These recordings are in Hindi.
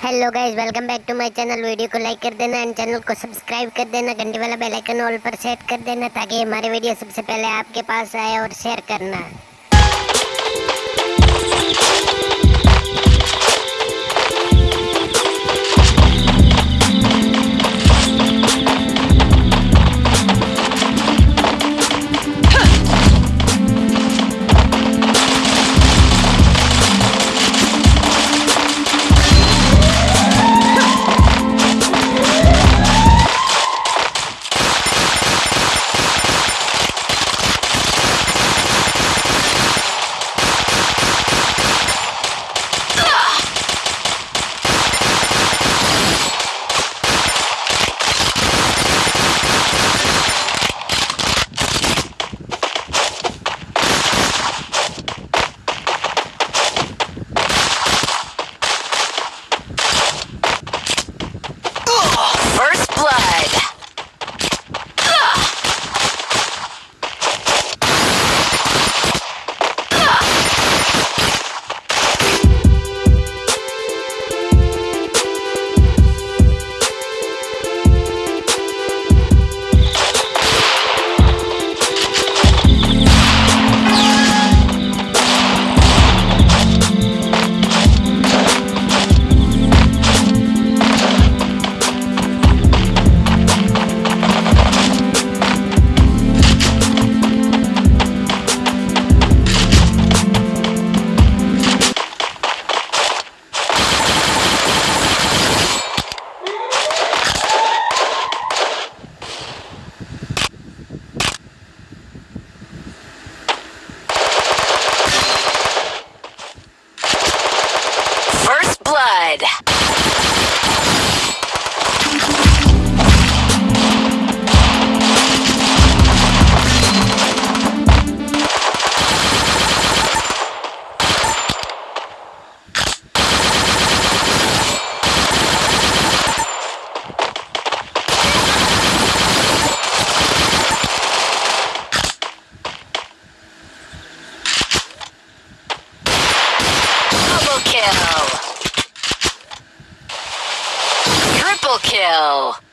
Hello guys welcome back to my channel video को लाइक कर देना एंड चैनल को सब्सक्राइब कर देना. घंटे वाला बेल आइकन ऑल पर सेट कर देना ताकि हमारे वीडियो सबसे पहले आपके पास आए और शेयर करना। Kill. Triple kill.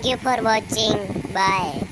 Thank you for watching. Bye.